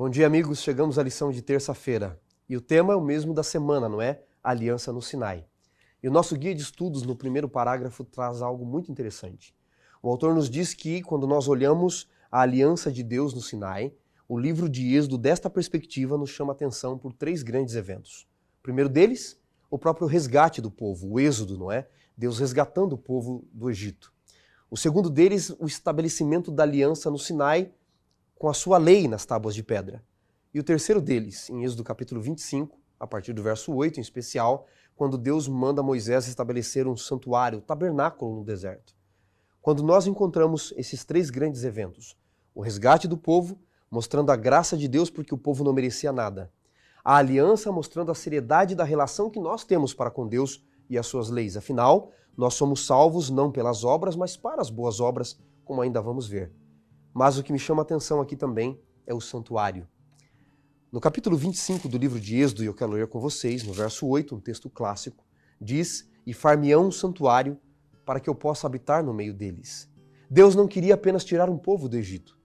Bom dia, amigos. Chegamos à lição de terça-feira. E o tema é o mesmo da semana, não é? Aliança no Sinai. E o nosso guia de estudos, no primeiro parágrafo, traz algo muito interessante. O autor nos diz que, quando nós olhamos a aliança de Deus no Sinai, o livro de Êxodo, desta perspectiva, nos chama atenção por três grandes eventos. O primeiro deles, o próprio resgate do povo, o Êxodo, não é? Deus resgatando o povo do Egito. O segundo deles, o estabelecimento da aliança no Sinai com a sua lei nas tábuas de pedra. E o terceiro deles, em Êxodo capítulo 25, a partir do verso 8 em especial, quando Deus manda Moisés estabelecer um santuário, um tabernáculo no deserto. Quando nós encontramos esses três grandes eventos, o resgate do povo, mostrando a graça de Deus porque o povo não merecia nada. A aliança mostrando a seriedade da relação que nós temos para com Deus e as suas leis. Afinal, nós somos salvos não pelas obras, mas para as boas obras, como ainda vamos ver. Mas o que me chama a atenção aqui também é o santuário. No capítulo 25 do livro de Êxodo, e eu quero ler com vocês, no verso 8, um texto clássico, diz: E far-me-ão um santuário para que eu possa habitar no meio deles. Deus não queria apenas tirar um povo do Egito.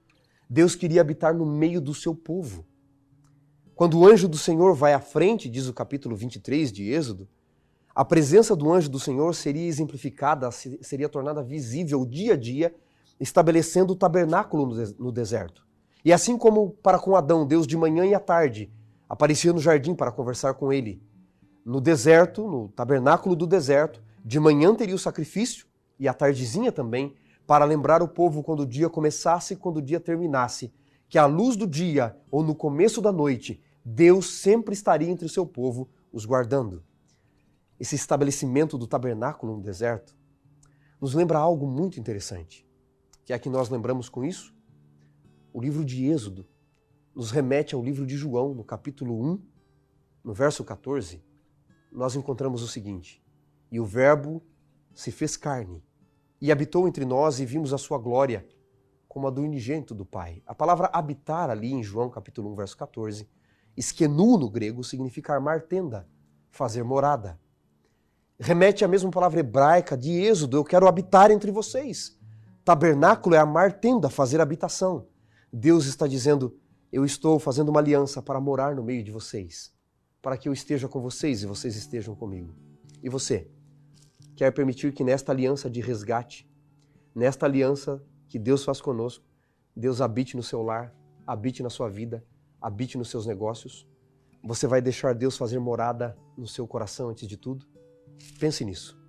Deus queria habitar no meio do seu povo. Quando o anjo do Senhor vai à frente, diz o capítulo 23 de Êxodo, a presença do anjo do Senhor seria exemplificada, seria tornada visível dia a dia estabelecendo o tabernáculo no deserto. E assim como para com Adão, Deus de manhã e à tarde aparecia no jardim para conversar com ele. No deserto, no tabernáculo do deserto, de manhã teria o sacrifício e à tardezinha também, para lembrar o povo quando o dia começasse e quando o dia terminasse, que à luz do dia ou no começo da noite, Deus sempre estaria entre o seu povo, os guardando. Esse estabelecimento do tabernáculo no deserto nos lembra algo muito interessante que é a que nós lembramos com isso? O livro de Êxodo nos remete ao livro de João, no capítulo 1, no verso 14, nós encontramos o seguinte: E o Verbo se fez carne e habitou entre nós e vimos a sua glória, como a do unigênito do Pai. A palavra habitar ali em João capítulo 1, verso 14, esquenu no grego significa armar tenda, fazer morada. Remete à mesma palavra hebraica de Êxodo, eu quero habitar entre vocês. Tabernáculo é amar tenda, fazer habitação. Deus está dizendo: Eu estou fazendo uma aliança para morar no meio de vocês, para que eu esteja com vocês e vocês estejam comigo. E você? Quer permitir que nesta aliança de resgate, nesta aliança que Deus faz conosco, Deus habite no seu lar, habite na sua vida, habite nos seus negócios? Você vai deixar Deus fazer morada no seu coração antes de tudo? Pense nisso.